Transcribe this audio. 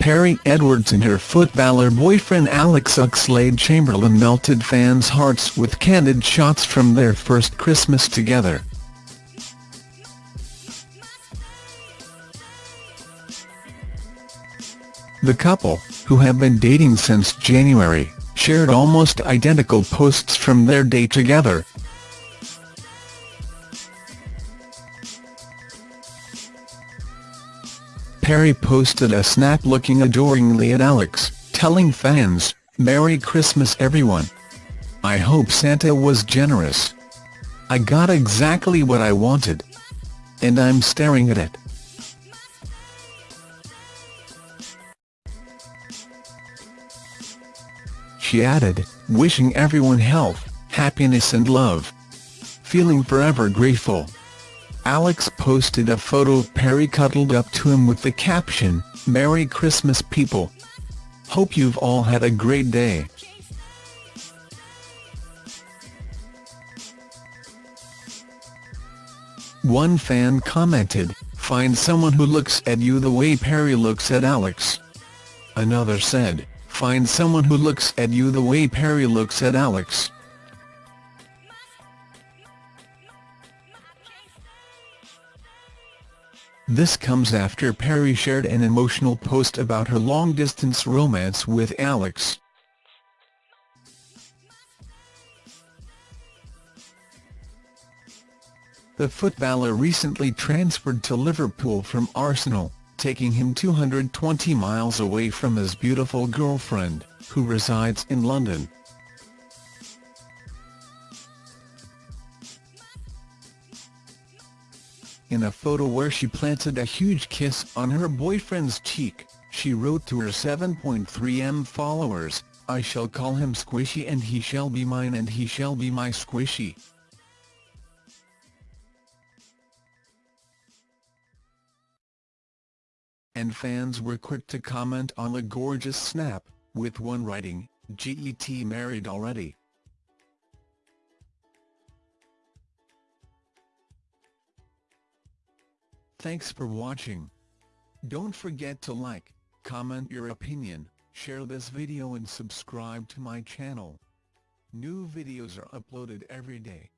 Perrie Edwards and her footballer boyfriend Alex Oxlade-Chamberlain melted fans' hearts with candid shots from their first Christmas together. The couple, who have been dating since January, shared almost identical posts from their day together. Perrie posted a snap looking adoringly at Alex, telling fans, Merry Christmas everyone. I hope Santa was generous. I got exactly what I wanted. And I'm staring at it. She added, wishing everyone health, happiness and love. Feeling forever grateful. Alex posted a photo of Perrie cuddled up to him with the caption, Merry Christmas people. Hope you've all had a great day. One fan commented, find someone who looks at you the way Perrie looks at Alex. Another said, find someone who looks at you the way Perrie looks at Alex. This comes after Perrie shared an emotional post about her long-distance romance with Alex. The footballer recently transferred to Liverpool from Arsenal, taking him 220 miles away from his beautiful girlfriend, who resides in London. In a photo where she planted a huge kiss on her boyfriend's cheek, she wrote to her 7.3m followers, I shall call him Squishy and he shall be mine and he shall be my Squishy. And fans were quick to comment on the gorgeous snap, with one writing, GET married already. Thanks for watching. Don't forget to like, comment your opinion, share this video and subscribe to my channel. New videos are uploaded every day.